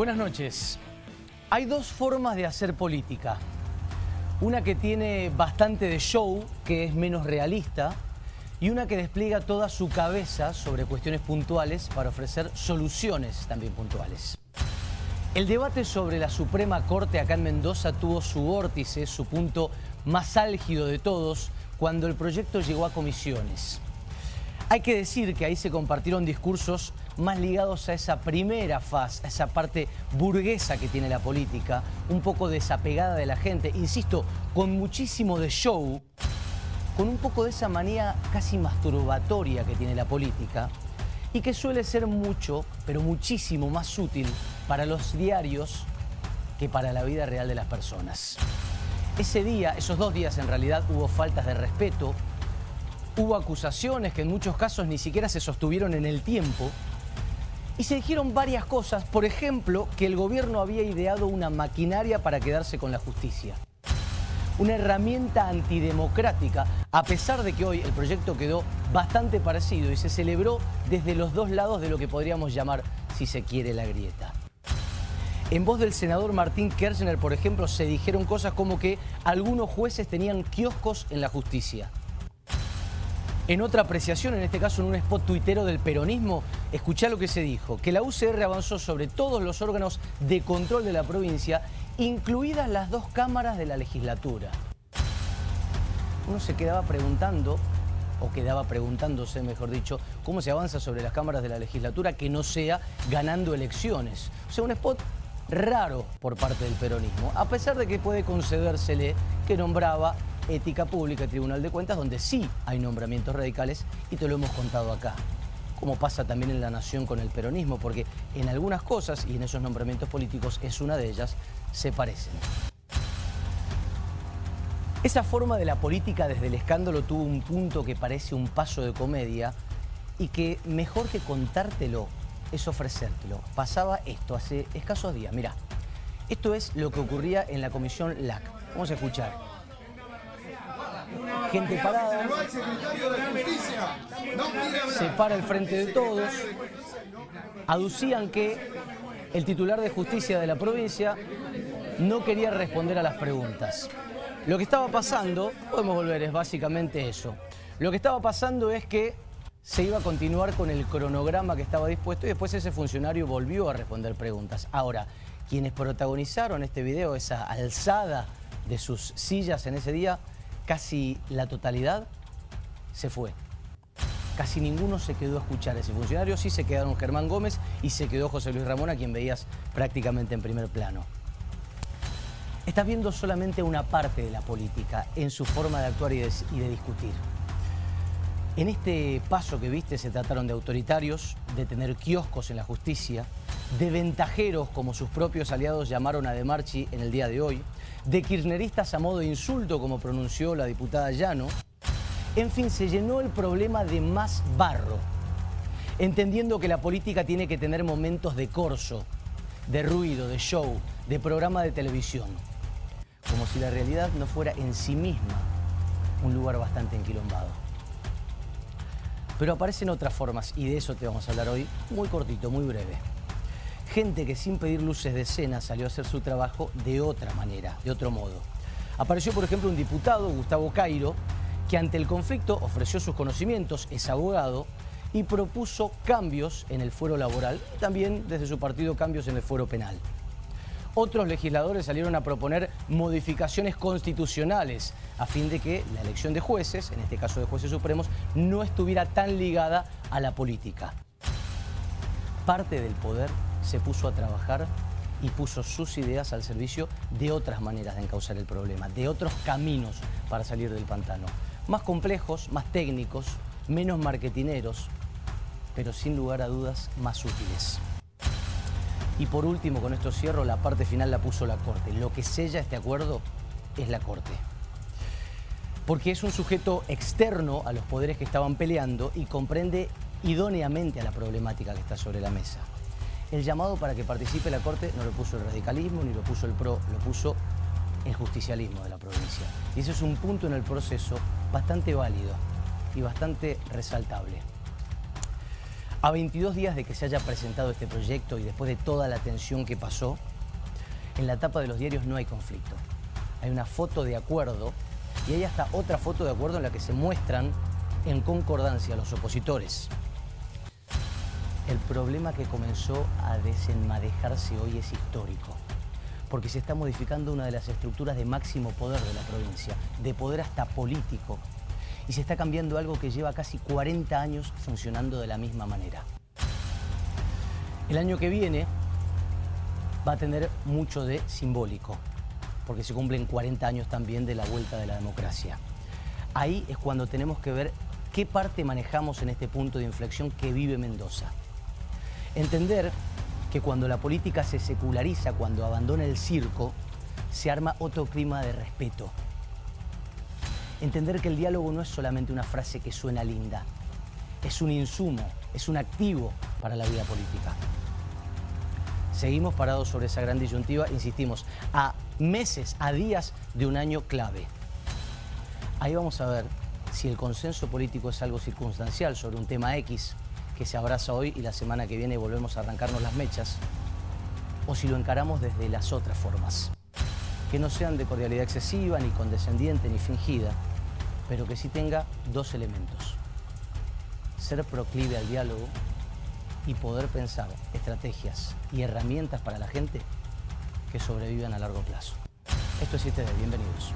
Buenas noches. Hay dos formas de hacer política. Una que tiene bastante de show, que es menos realista, y una que despliega toda su cabeza sobre cuestiones puntuales para ofrecer soluciones también puntuales. El debate sobre la Suprema Corte acá en Mendoza tuvo su vórtice, su punto más álgido de todos, cuando el proyecto llegó a comisiones. Hay que decir que ahí se compartieron discursos más ligados a esa primera fase, a esa parte burguesa que tiene la política, un poco desapegada de la gente, insisto, con muchísimo de show, con un poco de esa manía casi masturbatoria que tiene la política y que suele ser mucho, pero muchísimo más útil para los diarios que para la vida real de las personas. Ese día, esos dos días en realidad, hubo faltas de respeto, hubo acusaciones que en muchos casos ni siquiera se sostuvieron en el tiempo y se dijeron varias cosas, por ejemplo, que el gobierno había ideado una maquinaria para quedarse con la justicia. Una herramienta antidemocrática, a pesar de que hoy el proyecto quedó bastante parecido y se celebró desde los dos lados de lo que podríamos llamar, si se quiere, la grieta. En voz del senador Martín Kirchner, por ejemplo, se dijeron cosas como que algunos jueces tenían kioscos en la justicia en otra apreciación, en este caso en un spot tuitero del peronismo, escuchá lo que se dijo, que la UCR avanzó sobre todos los órganos de control de la provincia, incluidas las dos cámaras de la legislatura. Uno se quedaba preguntando, o quedaba preguntándose, mejor dicho, cómo se avanza sobre las cámaras de la legislatura que no sea ganando elecciones. O sea, un spot raro por parte del peronismo, a pesar de que puede concedérsele que nombraba Ética Pública Tribunal de Cuentas, donde sí hay nombramientos radicales y te lo hemos contado acá. Como pasa también en la Nación con el peronismo, porque en algunas cosas, y en esos nombramientos políticos es una de ellas, se parecen. Esa forma de la política desde el escándalo tuvo un punto que parece un paso de comedia y que mejor que contártelo es ofrecértelo. Pasaba esto hace escasos días, mirá. Esto es lo que ocurría en la comisión LAC. Vamos a escuchar gente parada, se para el frente de todos, aducían que el titular de justicia de la provincia no quería responder a las preguntas. Lo que estaba pasando, podemos volver, es básicamente eso. Lo que estaba pasando es que se iba a continuar con el cronograma que estaba dispuesto y después ese funcionario volvió a responder preguntas. Ahora, quienes protagonizaron este video, esa alzada de sus sillas en ese día, casi la totalidad se fue. Casi ninguno se quedó a escuchar a ese funcionario, sí se quedaron Germán Gómez y se quedó José Luis Ramón, a quien veías prácticamente en primer plano. Estás viendo solamente una parte de la política en su forma de actuar y de, discutir. En este paso que viste se trataron de autoritarios, de tener kioscos en la justicia, de ventajeros como sus propios aliados llamaron a De Marchi en el día de hoy, de kirchneristas a modo de insulto, como pronunció la diputada Llano. En fin, se llenó el problema de más barro, entendiendo que la política tiene que tener momentos de corso, de ruido, de show, de programa de televisión. Como si la realidad no fuera en sí misma un lugar bastante enquilombado. Pero aparecen otras formas y de eso te vamos a hablar hoy, muy cortito, muy breve gente que sin pedir luces de escena salió a hacer su trabajo de otra manera, de otro modo. Apareció, por ejemplo, un diputado, Gustavo Cairo, que ante el conflicto ofreció sus conocimientos, es abogado, y propuso cambios en el fuero laboral, también desde su partido cambios en el fuero penal. Otros legisladores salieron a proponer modificaciones constitucionales a fin de que la elección de jueces, en este caso de jueces supremos, no estuviera tan ligada a la política. Parte del poder se puso a trabajar y puso sus ideas al servicio de otras maneras de encauzar el problema, de otros caminos para salir del pantano. Más complejos, más técnicos, menos marketineros, pero sin lugar a dudas más útiles. Y por último, con esto cierro, la parte final la puso la Corte. Lo que sella este acuerdo es la Corte. Porque es un sujeto externo a los poderes que estaban peleando y comprende idóneamente a la problemática que está sobre la mesa. El llamado para que participe la Corte no lo puso el radicalismo ni lo puso el PRO, lo puso el justicialismo de la provincia. Y ese es un punto en el proceso bastante válido y bastante resaltable. A 22 días de que se haya presentado este proyecto y después de toda la tensión que pasó, en la tapa de los diarios no hay conflicto. Hay una foto de acuerdo y hay hasta otra foto de acuerdo en la que se muestran en concordancia los opositores. El problema que comenzó a desenmadejarse hoy es histórico, porque se está modificando una de las estructuras de máximo poder de la provincia, de poder hasta político, y se está cambiando algo que lleva casi 40 años funcionando de la misma manera. El año que viene va a tener mucho de simbólico, porque se cumplen 40 años también de la vuelta de la democracia. Ahí es cuando tenemos que ver qué parte manejamos en este punto de inflexión que vive Mendoza. Entender que cuando la política se seculariza, cuando abandona el circo, se arma otro clima de respeto. Entender que el diálogo no es solamente una frase que suena linda, es un insumo, es un activo para la vida política. Seguimos parados sobre esa gran disyuntiva, insistimos, a meses, a días de un año clave. Ahí vamos a ver si el consenso político es algo circunstancial sobre un tema X que se abraza hoy y la semana que viene volvemos a arrancarnos las mechas, o si lo encaramos desde las otras formas, que no sean de cordialidad excesiva, ni condescendiente, ni fingida, pero que sí tenga dos elementos. Ser proclive al diálogo y poder pensar estrategias y herramientas para la gente que sobrevivan a largo plazo. Esto es 7D, bienvenidos.